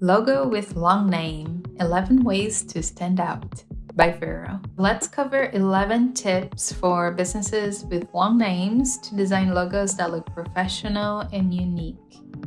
Logo with long name 11 ways to stand out by Vero. Let's cover 11 tips for businesses with long names to design logos that look professional and unique.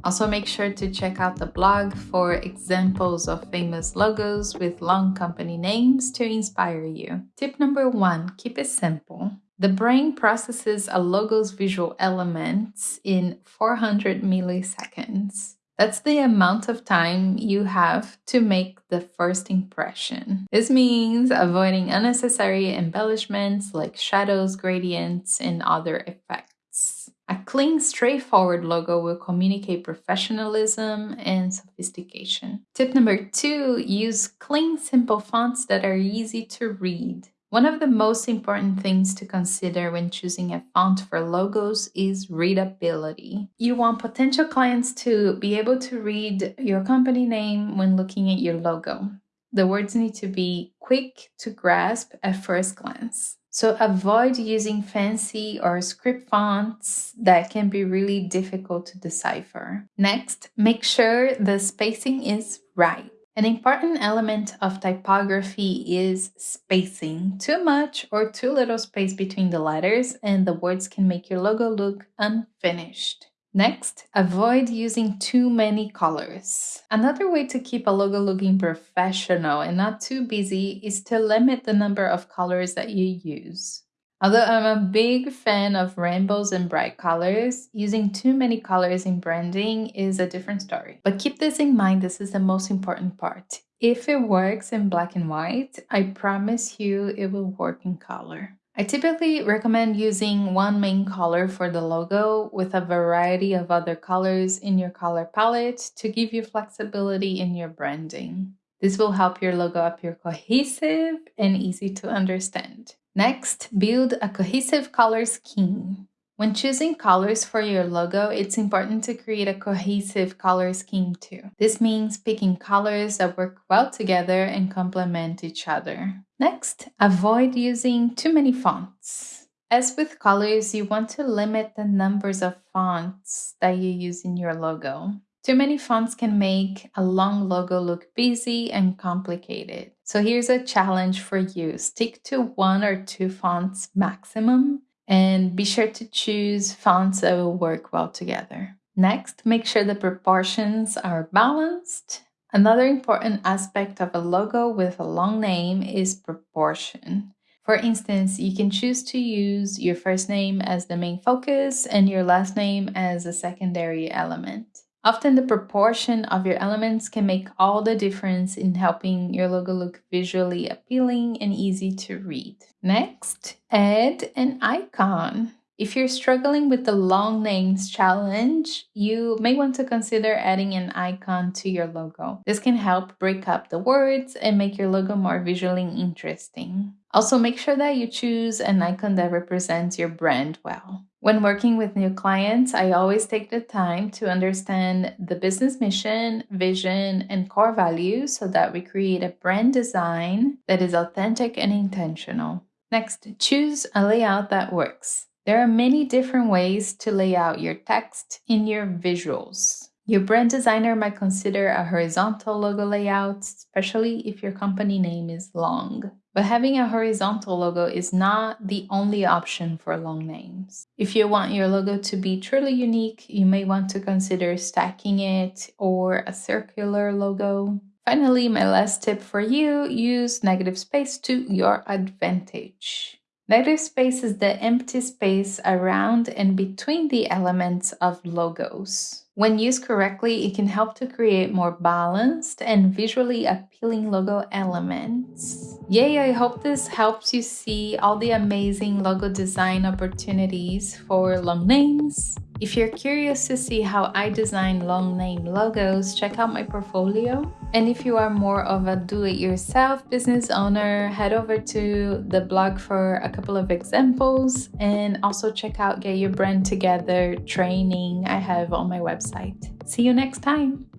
Also, make sure to check out the blog for examples of famous logos with long company names to inspire you. Tip number one keep it simple. The brain processes a logo's visual elements in 400 milliseconds. That's the amount of time you have to make the first impression. This means avoiding unnecessary embellishments like shadows, gradients, and other effects. A clean, straightforward logo will communicate professionalism and sophistication. Tip number two use clean, simple fonts that are easy to read. One of the most important things to consider when choosing a font for logos is readability. You want potential clients to be able to read your company name when looking at your logo. The words need to be quick to grasp at first glance. So avoid using fancy or script fonts that can be really difficult to decipher. Next, make sure the spacing is right. An important element of typography is spacing. Too much or too little space between the letters and the words can make your logo look unfinished. Next, avoid using too many colors. Another way to keep a logo looking professional and not too busy is to limit the number of colors that you use. Although I'm a big fan of rainbows and bright colors, using too many colors in branding is a different story. But keep this in mind, this is the most important part. If it works in black and white, I promise you it will work in color. I typically recommend using one main color for the logo with a variety of other colors in your color palette to give you flexibility in your branding. This will help your logo appear cohesive and easy to understand. Next, build a cohesive color scheme. When choosing colors for your logo, it's important to create a cohesive color scheme too. This means picking colors that work well together and complement each other. Next, avoid using too many fonts. As with colors, you want to limit the numbers of fonts that you use in your logo. Too many fonts can make a long logo look busy and complicated. So here's a challenge for you. Stick to one or two fonts maximum and be sure to choose fonts that will work well together. Next, make sure the proportions are balanced. Another important aspect of a logo with a long name is proportion. For instance, you can choose to use your first name as the main focus and your last name as a secondary element. Often the proportion of your elements can make all the difference in helping your logo look visually appealing and easy to read. Next, add an icon. If you're struggling with the long names challenge, you may want to consider adding an icon to your logo. This can help break up the words and make your logo more visually interesting. Also, make sure that you choose an icon that represents your brand well. When working with new clients, I always take the time to understand the business mission, vision, and core values so that we create a brand design that is authentic and intentional. Next, choose a layout that works. There are many different ways to lay out your text in your visuals. Your brand designer might consider a horizontal logo layout, especially if your company name is long. But having a horizontal logo is not the only option for long names. If you want your logo to be truly unique, you may want to consider stacking it or a circular logo. Finally, my last tip for you use negative space to your advantage. Negative space is the empty space around and between the elements of logos. When used correctly, it can help to create more balanced and visually appealing logo elements. Yay, I hope this helps you see all the amazing logo design opportunities for long names. If you're curious to see how I design long name logos, check out my portfolio. And if you are more of a do-it-yourself business owner, head over to the blog for a couple of examples and also check out Get Your Brand Together training I have on my website. See you next time!